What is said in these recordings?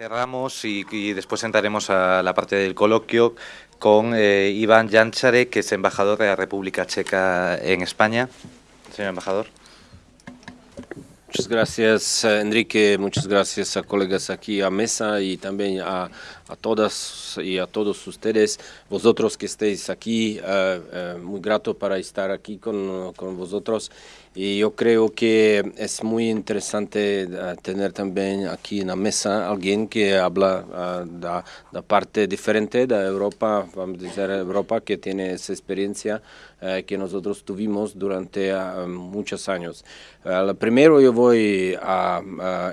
Cerramos y, y, después entraremos a la parte del coloquio con eh, Iván Janchare, que es embajador de la República Checa en España. Señor embajador. Muchas gracias, Enrique. Muchas gracias a colegas aquí a mesa y también a, a todas y a todos ustedes, vosotros que estéis aquí. Uh, uh, muy grato para estar aquí con, con vosotros y yo creo que es muy interesante uh, tener también aquí en la mesa alguien que habla uh, de la parte diferente de Europa, vamos a decir Europa, que tiene esa experiencia uh, que nosotros tuvimos durante muchos años. primero yo voy a,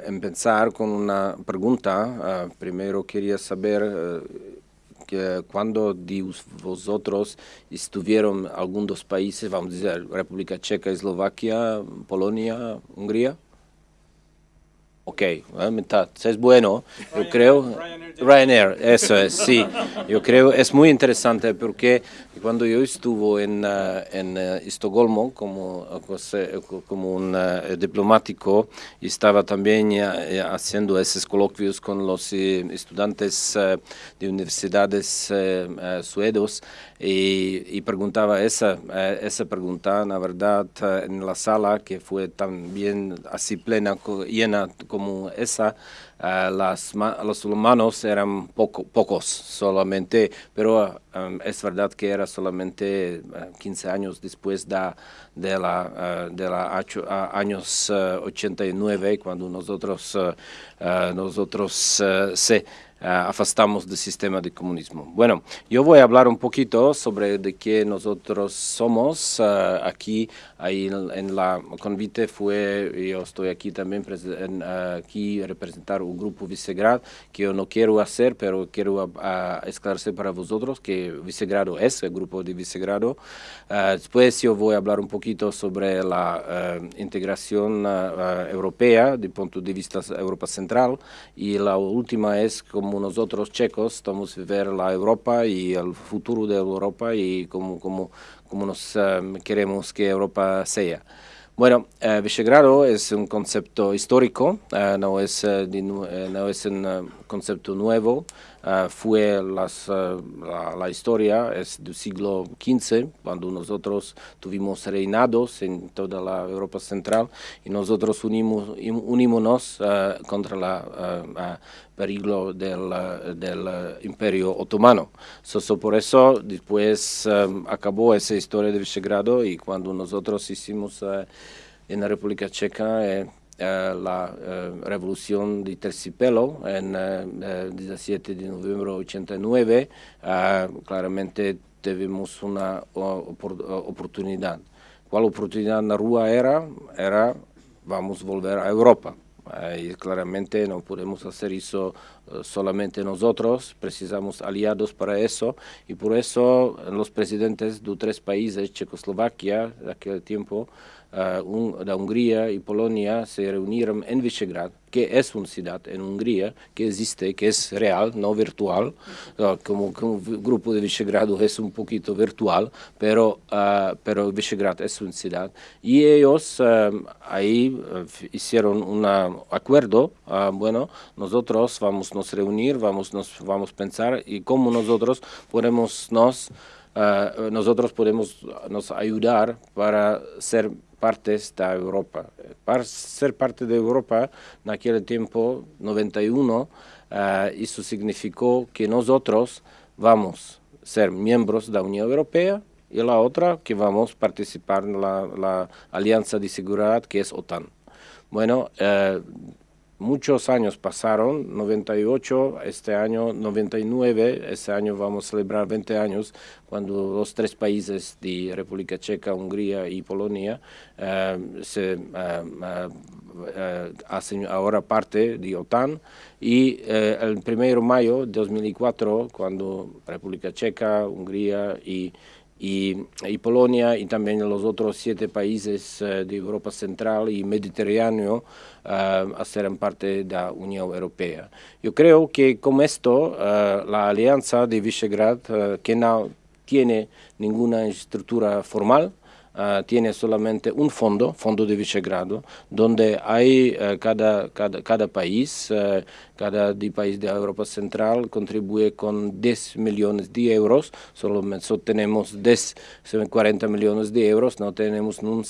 empezar con una pregunta. primero quería saber que cuando de vosotros estuvieron algunos países, vamos a decir, República Checa, Eslovaquia, Polonia, Hungría? Ok, es bueno, yo creo, Ryanair, eso es, sí, yo creo, es muy interesante porque cuando yo estuve en, uh, en uh, Estocolmo como, como un uh, diplomático, estaba también haciendo esos coloquios con los eh, estudiantes de universidades suedos y, y, preguntaba esa, esa pregunta, la verdad, en la sala que fue también así plena, llena como esa, Uh, las, los humanos eran poco, pocos solamente, pero um, es verdad que era solamente uh, 15 años después de, de la, uh, de la años 89 cuando nosotros, nosotros se afastamos del sistema de comunismo. Bueno, yo voy a hablar un poquito sobre de qué nosotros somos uh, aquí, ahí en, en, la convite fue, yo estoy aquí también en, uh, aquí representar un grupo Visegrad que yo no quiero hacer, pero quiero esclarecer para vosotros que Visegrado es el grupo de Visegrado. después yo voy a hablar un poquito sobre la integración europea, el punto de vista Europa Central, y la última es como como nosotros checos estamos a ver la Europa y el futuro de Europa y como, como, como nos um, queremos que Europa sea. Bueno, uh, Visegrado es un concepto histórico, uh, no, es, uh, de, no es un concepto nuevo, Uh, fue uh, la, la, historia es del siglo XV, cuando nosotros tuvimos reinados en toda la Europa Central y nosotros unimos, unímonos uh, contra el peligro del, del Imperio Otomano. So, so por eso después acabó esa historia de Visegrado y cuando nosotros hicimos en la República Checa eh, eh, la eh, revolución de Tercipelo en el 17 de noviembre de 89, claramente tuvimos una oportunidad. ¿Cuál oportunidad en la rúa era? Era vamos a volver a Europa. y claramente no podemos hacer eso solamente nosotros, precisamos aliados para eso y por eso los presidentes de tres países, Checoslovaquia, de aquel tiempo, uh, de Hungría y Polonia se reunieron en Visegrad, que es una ciudad en Hungría, que existe, que es real, no virtual, uh, como, como grupo de Visegrado es un poquito virtual, pero, uh, pero Visegrad es una ciudad. Y ellos ahí hicieron un acuerdo, bueno, nosotros vamos a nos reunir, vamos, nos, vamos a pensar y cómo nosotros podemos nos, nosotros podemos nos ayudar para ser partes de Europa. Para ser parte de Europa, en aquel tiempo, 91, uh, eh, eso significó que nosotros vamos a ser miembros de la Unión Europea y la otra que vamos a participar en la, la Alianza de Seguridad que es OTAN. Bueno, uh, muchos años pasaron, 98, este año 99, este año vamos a celebrar 20 años, cuando los tres países de República Checa, Hungría y Polonia uh, se uh, uh, hacen ahora parte de OTAN. Y el 1 de mayo de 2004, cuando República Checa, Hungría y y, y, Polonia y también los otros siete países uh, de Europa Central y Mediterráneo uh, serán parte de la Unión Europea. Yo creo que con esto uh, la alianza de Visegrad, que no tiene ninguna estructura formal, uh, tiene solamente un fondo, Fondo de Visegrado, donde hay uh, cada, cada, cada, país, uh, cada país de Europa Central contribuye con 10 millones de euros, solo tenemos 10, 40 millones de euros, no tenemos un,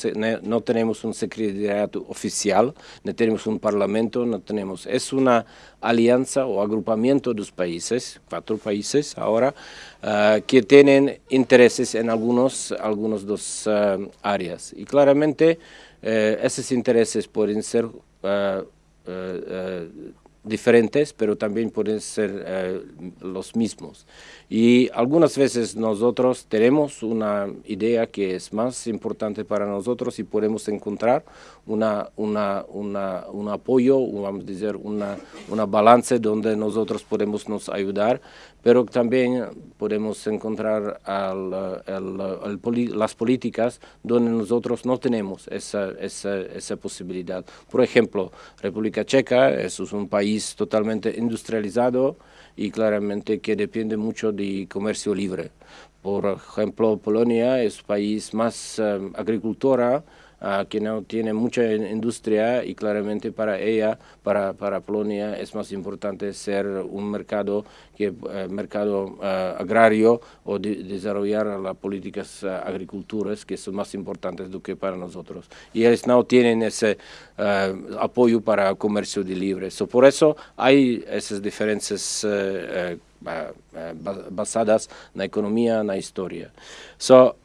no tenemos un secretariado oficial, no tenemos un parlamento, no tenemos, es una alianza o agrupamiento de los países, cuatro países ahora, uh, que tienen intereses en algunos, algunos dos uh, áreas. Y claramente uh, esos intereses pueden ser diferentes, pero también pueden ser los mismos. Y algunas veces nosotros tenemos una idea que es más importante para nosotros y podemos encontrar una, una, una, un apoyo, vamos a decir, una, una balance donde nosotros podemos nos ayudar, pero también podemos encontrar al, las políticas donde nosotros no tenemos esa, esa, esa posibilidad. Por ejemplo, República Checa es un país totalmente industrializado, y claramente que depende mucho de comercio libre. Por ejemplo, Polonia es país más um, agricultora, que no tiene mucha industria y claramente para ella, para, para Polonia, es más importante ser un mercado, que, uh, mercado uh, agrario o de, desarrollar las políticas uh, agriculturas que son más importantes do que para nosotros. Y ellos no tienen ese apoyo para comercio de libre. So, por eso hay esas diferencias basadas en la economía, en la historia. So,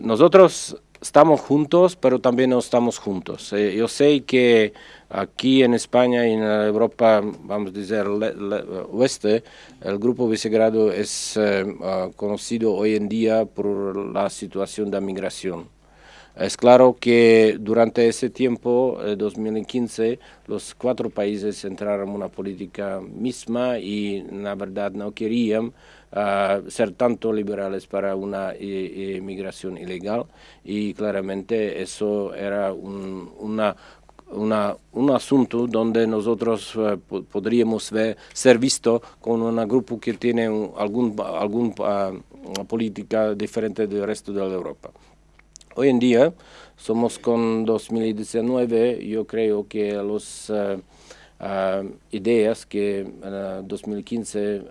nosotros estamos juntos, pero también no estamos juntos. Eh, yo sé que aquí en España y en Europa, vamos a decir, oeste, el Grupo Visegrado es eh, ah, conocido hoy en día por la situación de migración. Es claro que durante ese tiempo, 2015, eh, los cuatro países entraron en una política misma y la verdad no querían ser tanto liberales para una inmigración ilegal y claramente eso era un, asunto donde nosotros eh, podríamos ser visto con un grupo que tiene algún, algún ah, política diferente del resto de Europa. Hoy en día somos con 2019, yo creo que los uh, ideas que en 2015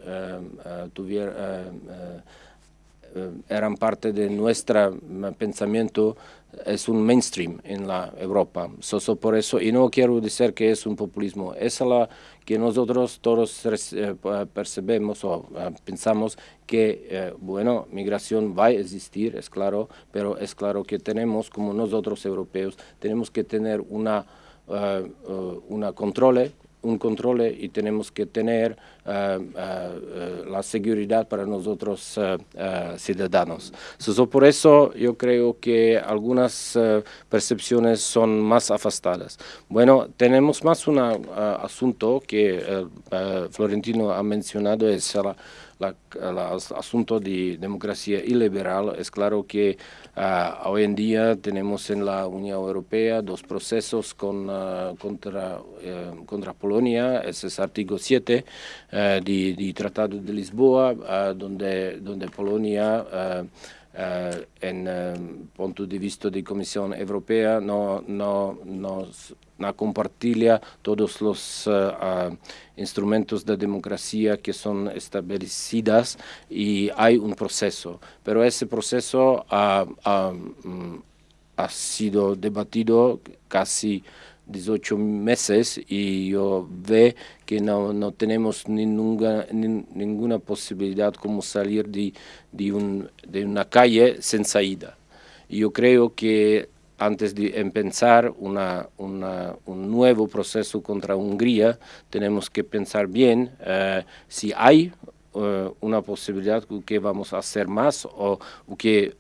eran parte de nuestro pensamiento es un mainstream en la Europa. So, por eso, y no quiero decir que es un populismo, es la que nosotros todos eh, o eh, pensamos que, eh, bueno, migración va a existir, es claro, pero es claro que tenemos, como nosotros europeos, tenemos que tener una Uh, uh, una controle, un control y tenemos que tener la seguridad para nosotros ciudadanos. por eso yo creo que algunas percepciones son más afastadas. Bueno, tenemos más un asunto que Florentino ha mencionado, es la asunto de democracia iliberal, es claro que ah, hoy en día tenemos en la Unión Europea dos procesos con, ah, contra, eh, contra Polonia, ese es artículo 7 de, Tratado de Lisboa, donde, donde Polonia Uh, en uh, punto de vista de Comisión Europea no, no, no, no todos los instrumentos de democracia que son establecidos y hay un proceso, pero ese proceso ha, ha, mm, ha sido debatido casi 18 meses y yo ve que no, no tenemos ninguna, ninguna posibilidad como salir de, de, un, de una calle sin salida. Yo creo que antes de empezar una, una, un nuevo proceso contra Hungría, tenemos que pensar bien uh, si hay uh, una posibilidad que vamos a hacer más o, o que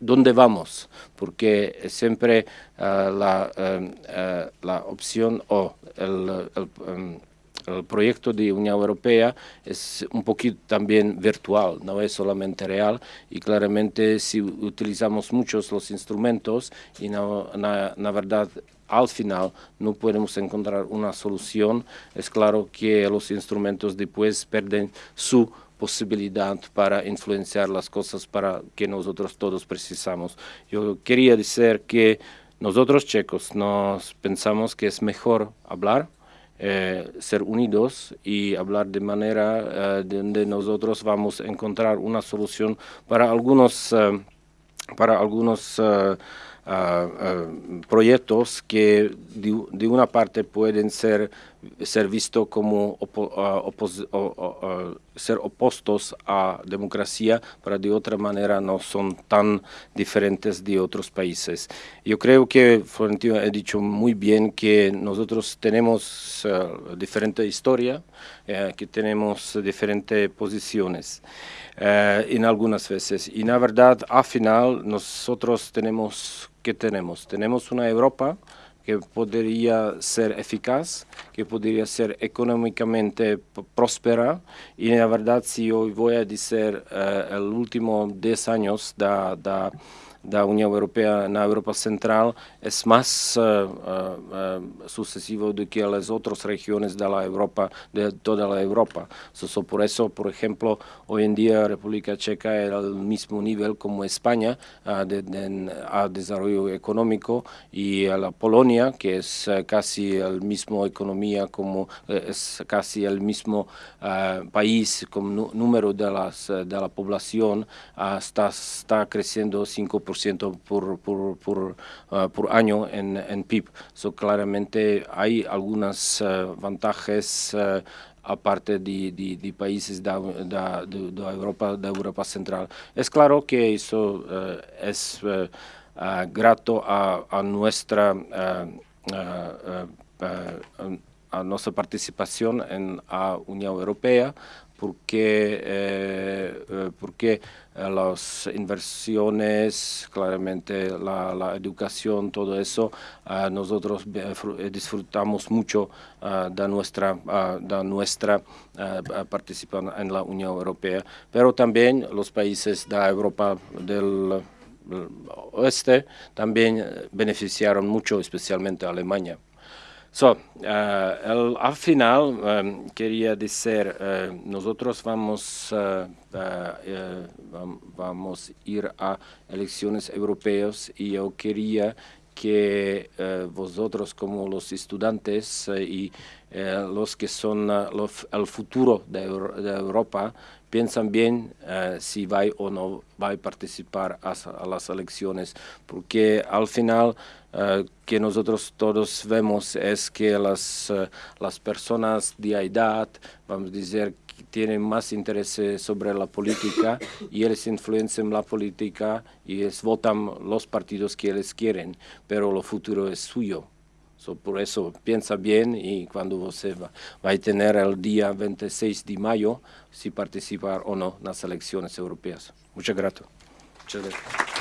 dónde vamos, porque siempre uh, la, uh, la, opción o el, um, el, proyecto de Unión Europea es un poquito también virtual, no es solamente real. Y claramente si utilizamos muchos los instrumentos y no, na, na verdad al final no podemos encontrar una solución, es claro que los instrumentos después pierden su posibilidad para influenciar las cosas para que nosotros todos precisamos. Yo quería decir que nosotros checos nos pensamos que es mejor hablar, eh, ser unidos y hablar de manera eh, donde nosotros vamos a encontrar una solución para algunos, eh, para algunos proyectos que de, una parte pueden ser, ser vistos como ser opuestos a democracia, pero de otra manera no son tan diferentes de otros países. Yo creo que Florentino ha dicho muy bien que nosotros tenemos diferente historia, eh, que tenemos diferentes posiciones. Eh, en algunas veces. Y la verdad, al final, nosotros tenemos, ¿qué tenemos? Tenemos una Europa que podría ser eficaz, que podría ser económicamente próspera. Y la verdad, si hoy voy a decir eh, el último 10 años da, da la Unión Europea en Europa Central es más uh, uh, sucesivo de que las otras regiones de la Europa, de toda la Europa. So, por eso, por ejemplo, hoy en día República Checa es al mismo nivel como España uh, de, de, a desarrollo económico y a la Polonia, que es casi el mismo economía como es casi el mismo país con número de, las, de la población, está, está creciendo 5% por, por, por, año en, en, PIB. So, claramente hay algunas uh, ventajas uh, aparte de, de, países de, de, Europa, de Europa Central. Es claro que eso es grato a, a nuestra a nuestra participación en la Unión Europea, porque, eh, eh, porque eh, las inversiones, claramente la, educación, todo eso, nosotros disfrutamos mucho de nuestra, de nuestra participación en la Unión Europea, pero también los países de Europa del oeste también beneficiaron mucho, especialmente Alemania. So, uh, al final um, quería decir, uh, nosotros vamos, vamos a ir a elecciones europeas y yo quería que vosotros como los estudiantes y los que son el futuro de, de, Europa piensan bien si va o no va a participar a, a las elecciones, porque al final uh, que nosotros todos vemos es que las, las personas de edad, vamos a decir, tienen más interés sobre la política y ellos influencian la política y votan los partidos que ellos quieren, pero el futuro es suyo. So, por eso piensa bien y cuando usted va, va, a tener el día 26 de mayo si participar o no en las elecciones europeas. Muchas gracias. Muchas gracias.